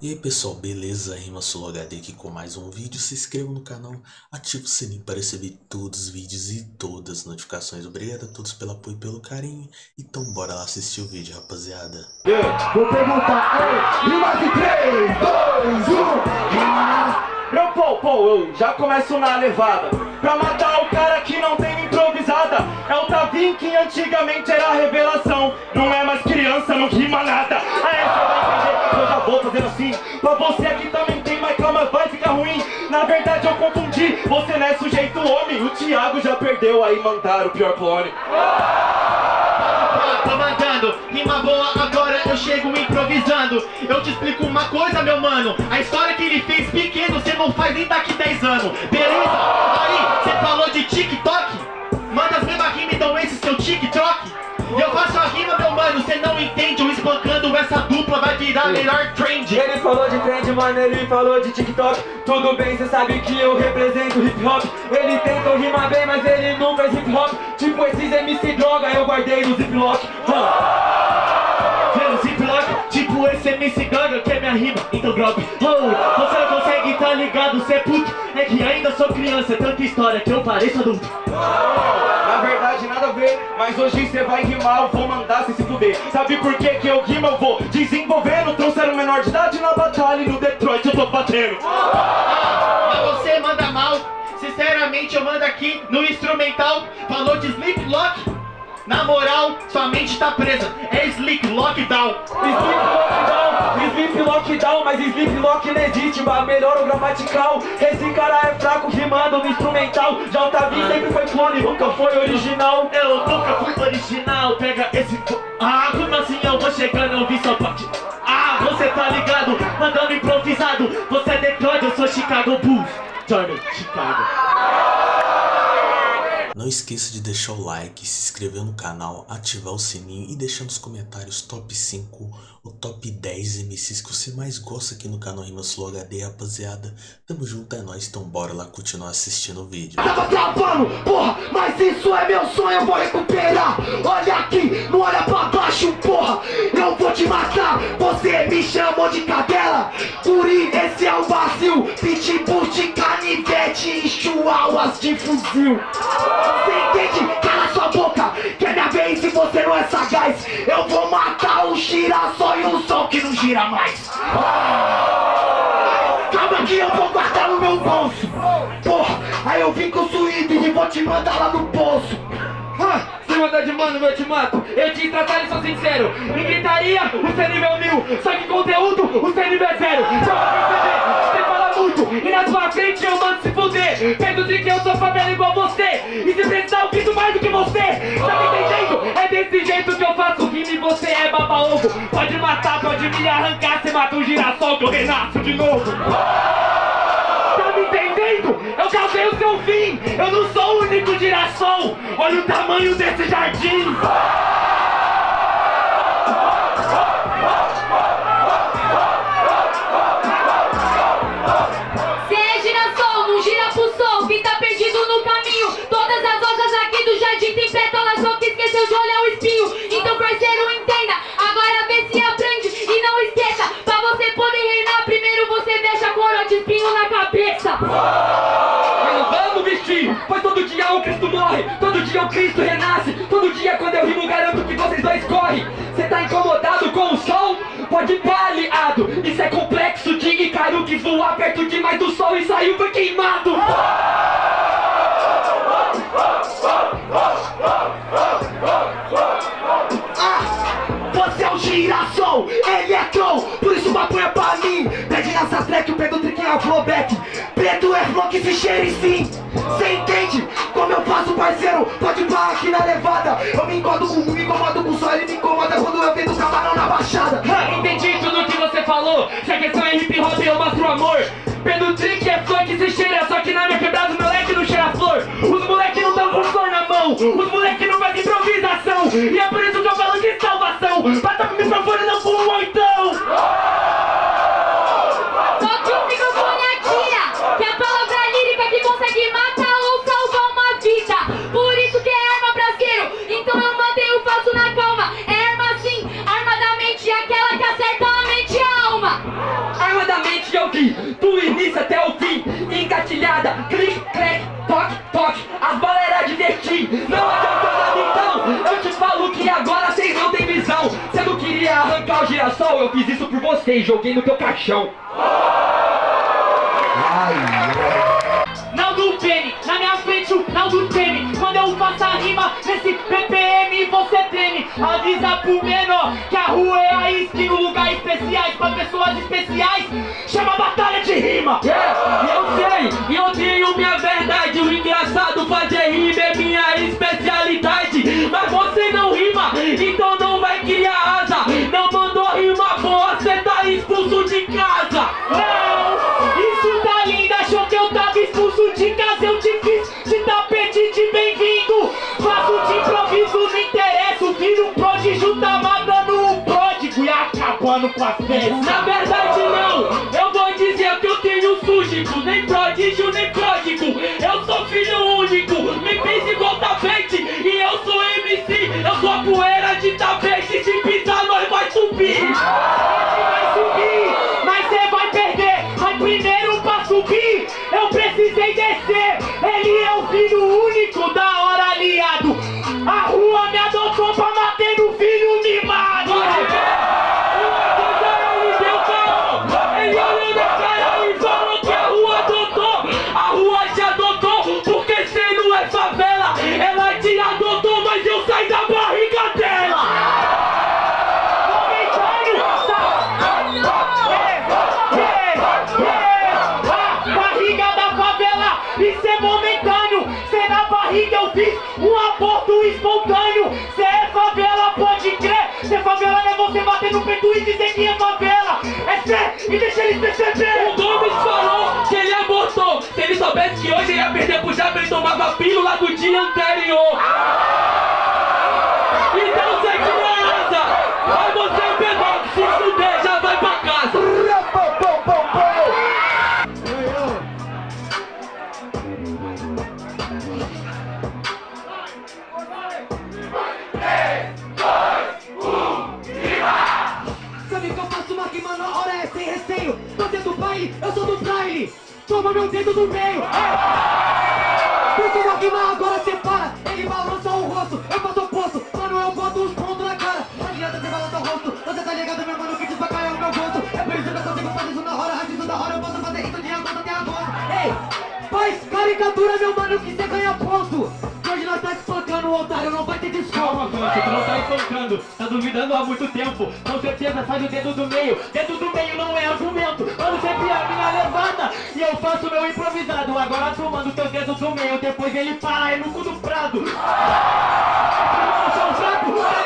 E aí pessoal, beleza? Rima Solo HD aqui com mais um vídeo. Se inscreva no canal, ative o sininho para receber todos os vídeos e todas as notificações. Obrigado a todos pelo apoio e pelo carinho. Então bora lá assistir o vídeo, rapaziada. Yeah. Vou perguntar, ei, rima de 3, 2, 1, rima! Eu, pô, pô, eu já começo na levada Pra matar o cara que não tem improvisada É o Tavim que antigamente era a revelação. Não é mais criança, não rima nada. Aí você vai entender eu já vou fazendo assim. Pra você aqui também tem, mas calma, vai ficar ruim. Na verdade eu confundi, você não é sujeito homem. O Thiago já perdeu, aí mandaram o pior clone. Tô mandando, rima boa agora eu chego improvisando. Eu te explico uma coisa meu mano. A história que ele fez pequeno cê não faz nem daqui 10 anos. Beleza? Dupla vai virar melhor trend. Ele falou de trend, mano, ele falou de TikTok. Tudo bem, cê sabe que eu represento hip hop. Ele tentou rimar bem, mas ele não fez hip hop. Tipo esses MC droga, eu guardei no ziplock Vendo ziplock, tipo esse MC ganga que é minha rima Então drop, oh, sou criança, é tanta história que eu pareço adulto na verdade nada a ver, mas hoje cê vai rimar, eu vou mandar cê se fuder. Sabe por que que eu rimo, eu vou desenvolvendo Trouxeram menor de idade na batalha e no Detroit eu tô batendo. Mas você manda mal Sinceramente eu mando aqui no instrumental. Falou de Sleep Lock na moral, sua mente tá presa, é Sleep Lockdown. Sleep Lockdown, Sleep Lockdown, mas Sleep Lock legítima, melhor o gramatical. Esse cara é fraco rimando no instrumental. O Tavi sempre foi clone, nunca foi original. Eu nunca fui original, pega esse... Ah, como assim eu vou chegando, eu vi só parte... Ah, você tá ligado, mandando improvisado. Você é Detroit, eu sou Chicago Bulls Jordan, Chicago Não esqueça de deixar o like, se inscrever no canal, ativar o sininho e deixar nos comentários top 5 ou top 10 MCs que você mais gosta aqui no canal Rimas Flow HD, rapaziada. Tamo junto, é nóis, então bora lá continuar assistindo o vídeo. Tava travando, porra, mas isso é meu sonho, eu vou recuperar. Olha aqui, não olha pra baixo, porra. Eu vou te matar, você me chamou de cadela. Guri, esse é o vazio. Pitbull de canivete e chihuahuas de fuzil. Você Cala sua boca, que é minha vez e você não é sagaz. Eu vou matar o girassol e o sol que não gira mais. Calma que eu vou guardar no meu bolso. Porra, aí eu vim com o suído e vou te mandar lá no poço. Ah, Se mandar de mano, eu te mato. Eu te tratar e sou sincero. Em gritaria, o seu nível é mil. Só que conteúdo, o seu nível é zero. Só pra perceber, E na sua frente eu mando se fuder de que eu sou favela igual você E se precisar eu grito mais do que você Tá me entendendo? É desse jeito que eu faço rima e você é baba-ovo Pode matar, pode me arrancar Você mata um girassol que eu renasço de novo Tá me entendendo? Eu causei o seu fim! Eu não sou o único girassol! Olha o tamanho desse jardim! Dia o Cristo renasce, todo dia quando eu rimo garanto que vocês dois correm. Cê tá incomodado com o sol? Pode pra aliado, isso é complexo de Icaro que voar perto demais do sol e saiu foi queimado. Preto é flow que se cheire sim Cê entende? Como eu faço parceiro? Pode parar aqui na levada. Eu me incomodo com me incomodo com o sol Ele me incomoda quando eu vendo camarão na baixada. Entendi tudo que você falou, se a questão é hip hop eu mostro amor. Pedro Trick é funk se cheira, só que na minha quebrada o moleque não cheira flor. Os moleque não tão com flor na mão, os moleque não fazem improvisação. E é por isso que eu falo de salvação, queria arrancar o girassol, eu fiz isso por vocês, joguei no teu caixão. Naldo Penny, na minha frente o Naldo Penny Quando eu faço a rima nesse PPM você treme. Avisa pro menor que a rua é a skin Um lugar especiais pra pessoas especiais. Chama de bem-vindo Faço de improviso, não interessa Viro um prodígio, tá matando um pródigo E acabando com a festa. Na verdade não, eu vou dizer que eu tenho súdico Nem prodígio, nem pródigo. Eu sou filho único, me fiz igual tapete E eu sou MC, eu sou a poeira de tapete e que é favela. É cê e deixa eles perceber. O Gomes falou que ele abortou Se ele soubesse que hoje ia perder pro Japa Ele tomava pílula do dia anterior eu sou do baile Toma meu dedo do meio. Puxa uma rima, agora cê para. Ele balança o rosto, eu faço o oposto. Mano, eu boto os pontos na cara. Não adianta você balançar o rosto. Você tá ligado, meu mano, que desbacalha o meu gosto. É por isso que eu consigo fazer isso na hora isso da hora, eu posso fazer isso de agosto até agosto Ei, faz caricatura, meu mano, que cê ganha ponto desconto Calma, Gancho, tu não tá espancando, tá duvidando há muito tempo. Com certeza sai do dedo do meio. Dedo do meio não é argumento. Mano, sempre é a minha levada. E eu faço meu improvisado. Agora tu manda o teu dedo do meio. Depois ele para, é no cu do prado. Tá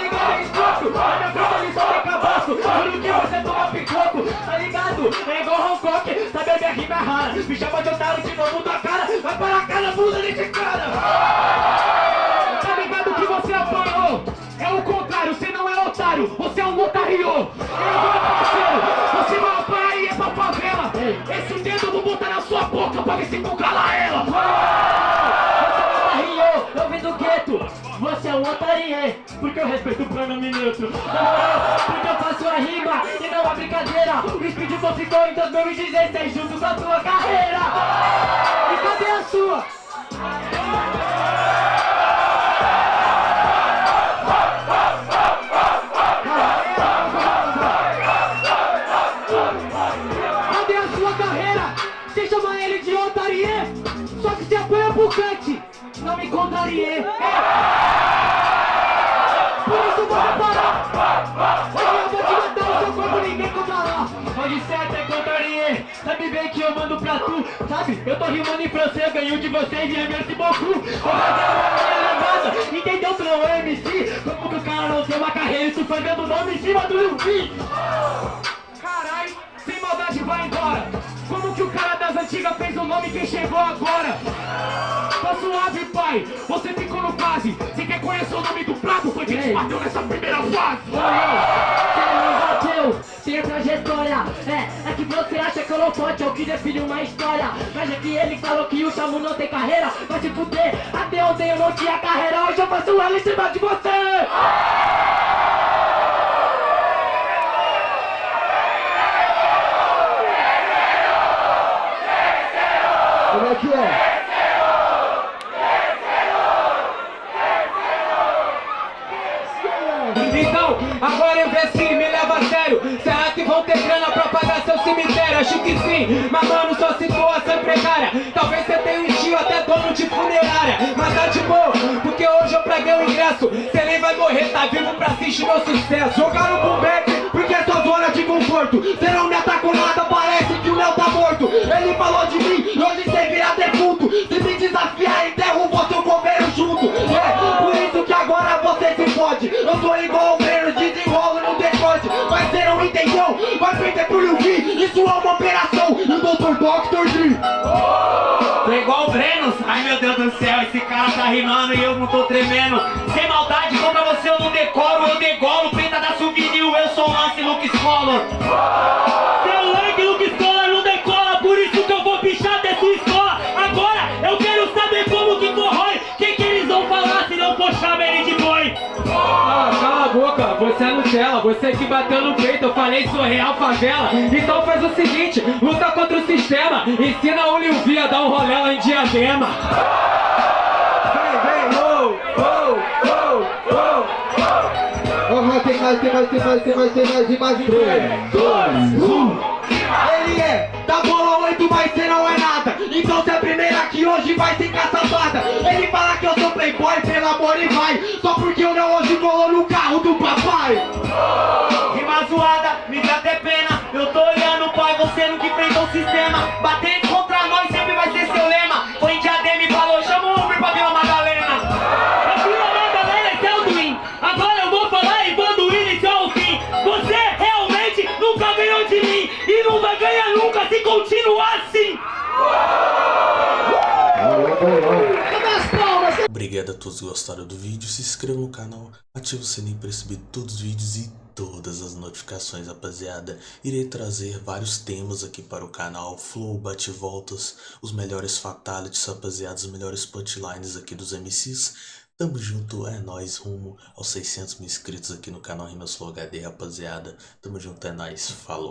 ligado? É escroto. Na minha frente ele só tem cabaço. Juro que você toma picoco, tá ligado? É igual Hancock, sabe a minha rima é rara. Me chama de otário de novo da cara. Vai para a cara, bunda desse cara. Parceiro, você vai apanhar e é pra favela! Esse dedo eu vou botar na sua boca pra ver se tu cala ela! Você é um otário, eu vim do gueto! Você é um otário, porque eu respeito o! Na moral, porque eu faço a rima e não a brincadeira! O Speed só ficou em 2016 junto com a tua carreira! E cadê a sua? Não me contrarie. Por isso vamos parar. Hoje eu vou te matar no seu corpo, ninguém controlar. Pode ser até contrarie. Sabe bem que eu mando pra tu, sabe? Eu tô rimando em francês, ganho de vocês e é merci beaucoup. Vou fazer uma minha levada. Entendeu, não é MC? Como que o cara não tem uma carreira e tu fazendo nome em cima do Luffy? Das antigas fez o nome quem chegou agora? Tá suave, pai, você ficou no quase Você quer conhecer o nome do prato? Foi quem te bateu nessa primeira fase. Bateu, tem trajetória. É, é que você acha que eu não pode, eu que define uma história. Mas é que ele falou que o Chamu não tem carreira. Vai se fuder, até ontem eu não tinha carreira. Hoje eu faço ela em cima de você Como é que é? Então, agora investi, me leva a sério. Será que vão ter grana pra pagar seu cemitério? Acho que sim, mas mano, sua situação é precária Talvez você tenha um tio até dono de funerária. Mas tá de boa, porque hoje eu praguei o ingresso. Você nem vai morrer, tá vivo pra assistir meu sucesso. Jogaram pro back porque é sua zona de conforto. Cê não me atacou nada, parece que o Léo tá morto. Ele falou Isso é uma operação, e o Dr. Doctor D Tô igual o Brenos, ai meu Deus do céu, esse cara tá rimando e eu não tô tremendo. Sem maldade, contra você eu não decoro, eu degolo você que bateu no peito, eu falei sou real favela. Então faz o seguinte, luta contra o sistema Ensina o Liu Vi a dar um rolê lá em Diadema. Vem, vem, oh, oh, oh, oh Aham, tem mais, tem mais, tem mais, tem mais, tem mais e mais 3, 2, 1 Ele é da bola 8, mas cê não é nada. Então cê é a primeira que hoje vai sem caçapada Ele fala que eu sou playboy, pelo amor e vai. Só porque o Léo hoje colou no carro do papai. Rima Obrigado a todos que gostaram do vídeo, se inscreva no canal, ative o sininho para receber todos os vídeos e todas as notificações, rapaziada. Irei trazer vários temas aqui para o canal, flow, bate-voltas, os melhores fatalities, rapaziada, os melhores punchlines aqui dos MCs. Tamo junto, é nóis, rumo aos 600 mil inscritos aqui no canal Rimas Flow HD, rapaziada. Tamo junto, é nóis, falou.